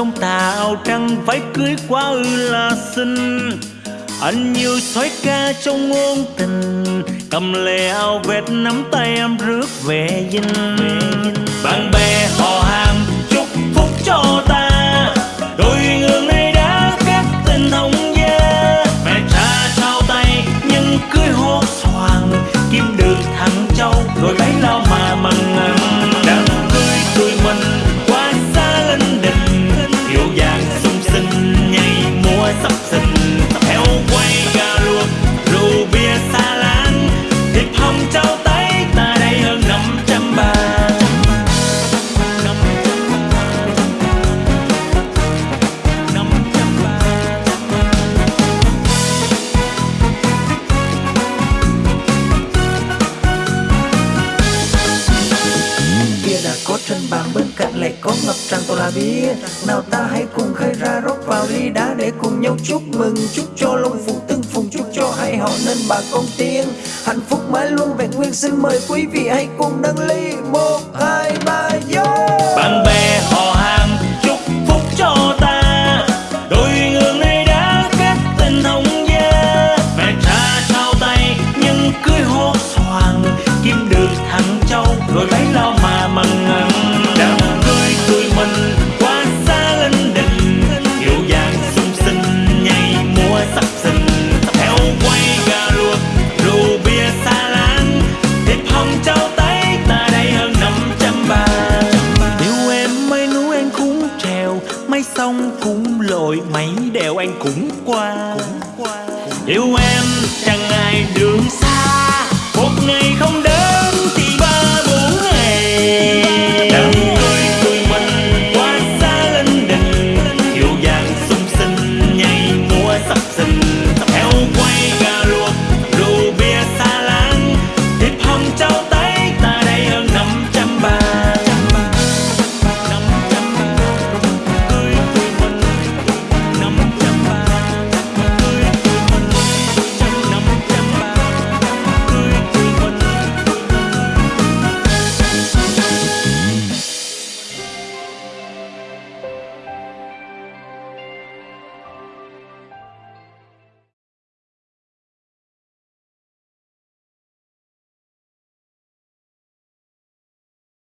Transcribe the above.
sông tà áo trắng váy cưới quá ư là xinh. Anh như soái ca trong ngôn tình, cầm lệ áo vẹt nắm tay em rước về dinh. Đã có trên bàn bên cạnh lại có ngập tràn toàn là bia. Nào ta hãy cùng khai ra rót vào ly đá để cùng nhau chúc mừng, chúc cho long phụng tương phùng, chúc cho hai họ nên bà con tiên. Hạnh phúc mãi luôn vẹn nguyên, xin mời quý vị hãy cùng nâng ly. Một, hai, ba vô lo mà mừng. Đám cưới tụi mình qua xa linh đình kiệu vàng sung sinh nhảy múa sắp sinh theo quay gà luộc rượu bia xa láng. Thịt hồng trao tay, ta đây hơn năm trăm ba yêu em mấy núi anh cũng trèo mấy sông cũng lội mấy đèo anh cũng qua. Yêu em